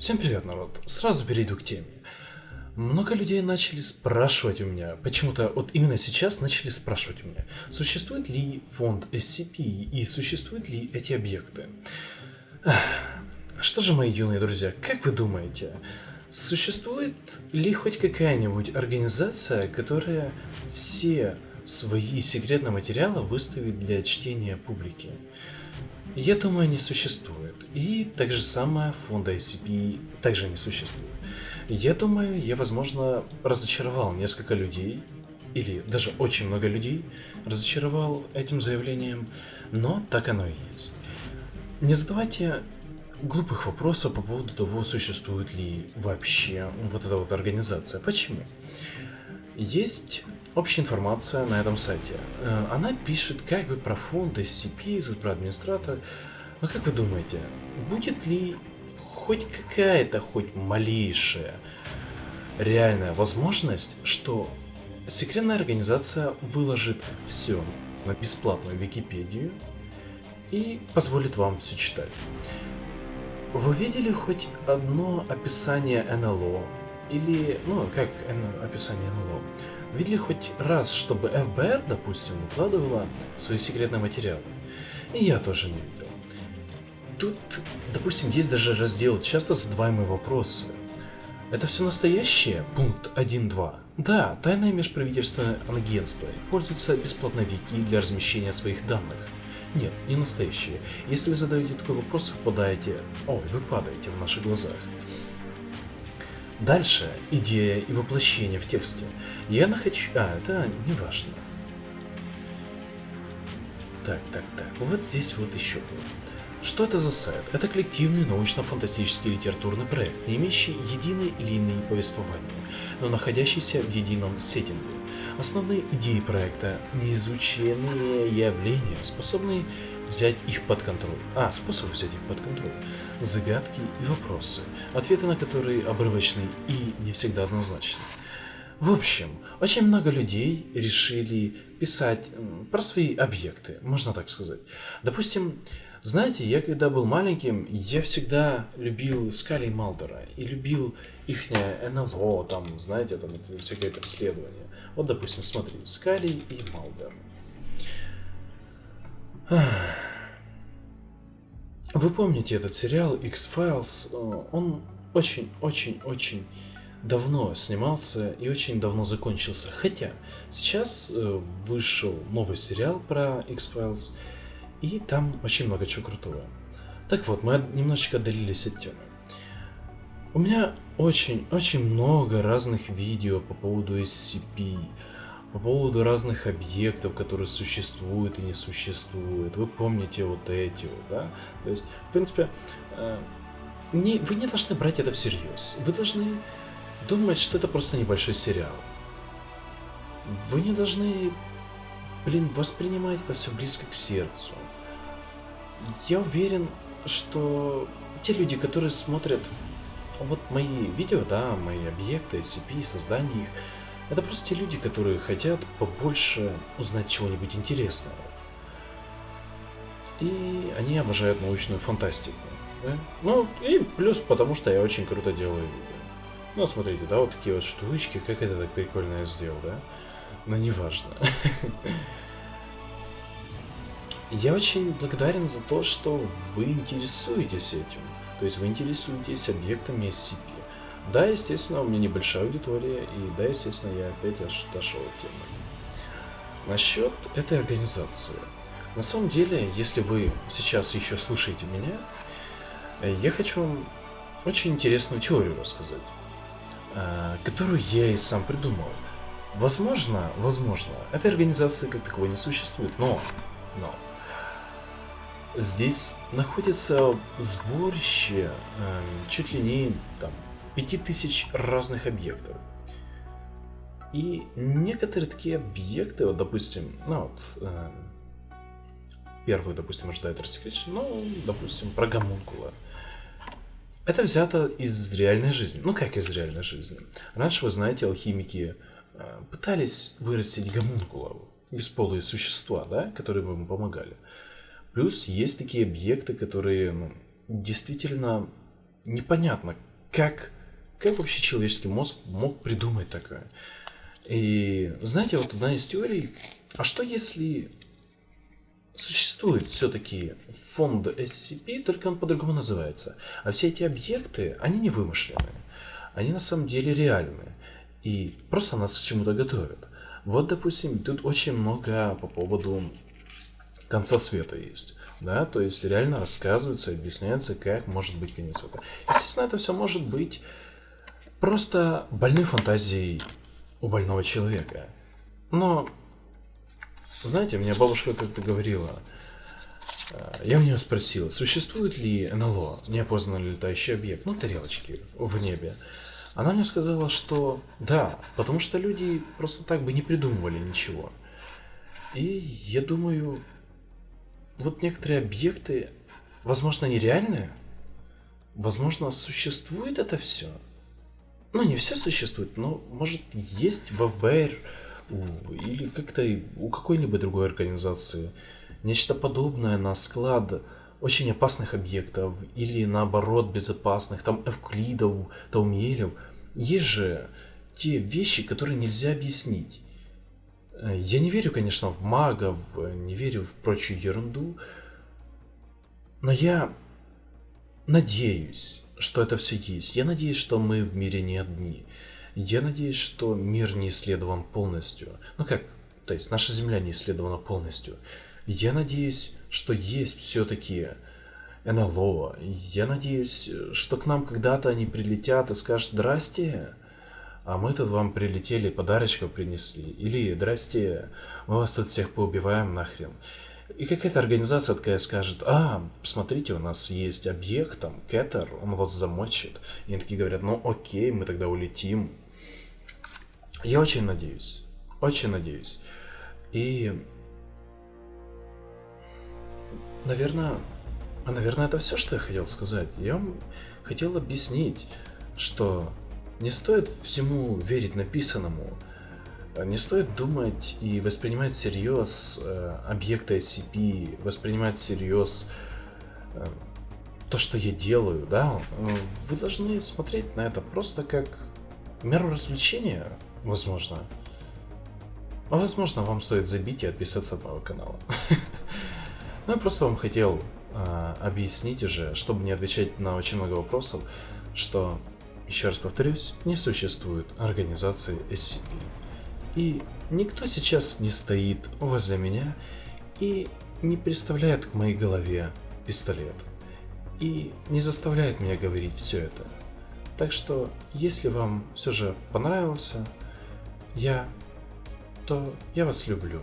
Всем привет, народ. Сразу перейду к теме. Много людей начали спрашивать у меня, почему-то вот именно сейчас начали спрашивать у меня, существует ли фонд SCP и существуют ли эти объекты. Что же, мои юные друзья, как вы думаете, существует ли хоть какая-нибудь организация, которая все свои секретные материалы выставит для чтения публики? Я думаю, не существует. И так же самое фонда ICP также не существует. Я думаю, я, возможно, разочаровал несколько людей, или даже очень много людей, разочаровал этим заявлением, но так оно и есть. Не задавайте глупых вопросов по поводу того, существует ли вообще вот эта вот организация. Почему? Есть общая информация на этом сайте. Э, она пишет как бы про фонд SCP, тут про администратора. Но как вы думаете, будет ли хоть какая-то, хоть малейшая реальная возможность, что секретная организация выложит все на бесплатную Википедию и позволит вам все читать? Вы видели хоть одно описание НЛО? Или, ну, как описание НЛО? Видели хоть раз, чтобы ФБР, допустим, выкладывала свои секретные материалы? И я тоже не видел. Тут, допустим, есть даже раздел «Часто задаваемые вопросы». Это все настоящее? Пункт 1.2. Да, тайное межправительственное агентство пользуется бесплатной вики для размещения своих данных. Нет, не настоящее. Если вы задаете такой вопрос, вы попадаете... Ой, вы падаете в наших глазах. Дальше идея и воплощение в тексте. Я нахочу... А, это не важно. Так, так, так. Вот здесь вот еще было. Что это за сайт? Это коллективный научно-фантастический литературный проект, не имеющий единой линии повествования, но находящийся в едином сеттинге. Основные идеи проекта – неизученные явления, способные взять их под контроль. А, способы взять их под контроль. Загадки и вопросы, ответы на которые обрывочны и не всегда однозначны. В общем, очень много людей решили писать про свои объекты, можно так сказать. Допустим, знаете, я когда был маленьким, я всегда любил Скали и Малдера. И любил их НЛО, там, знаете, там всякое преследование. Вот, допустим, смотри, Скали и Малдер. Вы помните этот сериал X-Files? Он очень-очень-очень давно снимался и очень давно закончился. Хотя сейчас э, вышел новый сериал про X-Files, и там очень много чего крутого. Так вот, мы немножечко отдалились от темы. У меня очень-очень много разных видео по поводу SCP, по поводу разных объектов, которые существуют и не существуют. Вы помните вот эти вот, да? То есть, в принципе, э, не, вы не должны брать это всерьез. Вы должны думать, что это просто небольшой сериал. Вы не должны, блин, воспринимать это все близко к сердцу. Я уверен, что те люди, которые смотрят вот мои видео, да, мои объекты, SCP, создание их, это просто те люди, которые хотят побольше узнать чего-нибудь интересного. И они обожают научную фантастику. Да? Ну, и плюс потому, что я очень круто делаю видео. Ну, смотрите, да, вот такие вот штучки, как это так прикольно я сделал, да? Но неважно. Я очень благодарен за то, что вы интересуетесь этим. То есть вы интересуетесь объектами SCP. Да, естественно, у меня небольшая аудитория, и да, естественно, я опять дошел от темы. Насчет этой организации. На самом деле, если вы сейчас еще слушаете меня, я хочу вам очень интересную теорию рассказать, э, которую я и сам придумал. Возможно, возможно, этой организации как таковой не существует, но, но, Здесь находится сборище э, чуть ли не там, 5000 разных объектов. И некоторые такие объекты, вот, допустим, ну вот, э, первую, допустим, ожидает рассекречен, ну, допустим, про гомункула. Это взято из реальной жизни. Ну, как из реальной жизни? Раньше, вы знаете, алхимики э, пытались вырастить гомункула, бесполые существа, да, которые бы им помогали. Плюс есть такие объекты, которые ну, действительно непонятно, как, как вообще человеческий мозг мог придумать такое? И знаете, вот одна из теорий, а что если существует все-таки фонд SCP, только он по-другому называется. А все эти объекты, они не вымышленные. Они на самом деле реальные. И просто нас к чему-то готовят. Вот, допустим, тут очень много по поводу конца света есть. Да, то есть реально рассказывается, объясняется, как может быть конец света. Естественно, это все может быть просто больной фантазией у больного человека. Но, знаете, мне бабушка как-то говорила, э, я у нее спросил, существует ли НЛО, неопознанный летающий объект, ну, тарелочки в небе. Она мне сказала, что да, потому что люди просто так бы не придумывали ничего. И я думаю, вот некоторые объекты, возможно, нереальные, возможно, существует это все. Ну, не все существует, но, может, есть в ФБР или как-то у какой-либо другой организации нечто подобное на склад очень опасных объектов или наоборот безопасных, там эвклидов, таумелев. Есть же те вещи, которые нельзя объяснить. Я не верю, конечно, в магов, не верю в прочую ерунду, но я надеюсь, что это все есть. Я надеюсь, что мы в мире не одни. Я надеюсь, что мир не исследован полностью. Ну как, то есть наша Земля не исследована полностью. Я надеюсь, что есть все-таки НЛО. Я надеюсь, что к нам когда-то они прилетят и скажут «Здрасте, а мы тут вам прилетели, подарочков принесли». Или «Здрасте, мы вас тут всех поубиваем нахрен». И какая-то организация такая скажет, а, смотрите, у нас есть объект, там, Кэтер, он вас замочит. И они такие говорят, ну окей, мы тогда улетим. Я очень надеюсь, очень надеюсь. И, наверное, а, наверное, это все, что я хотел сказать. Я вам хотел объяснить, что не стоит всему верить написанному, не стоит думать и воспринимать всерьез э, объекты SCP, воспринимать всерьез э, то, что я делаю, да. Вы должны смотреть на это просто как меру развлечения, возможно. А возможно, вам стоит забить и отписаться от моего канала. Ну, я просто вам хотел э, объяснить уже, чтобы не отвечать на очень много вопросов, что, еще раз повторюсь, не существует организации SCP. И никто сейчас не стоит возле меня и не представляет к моей голове пистолет. И не заставляет меня говорить все это. Так что, если вам все же понравился я, то я вас люблю.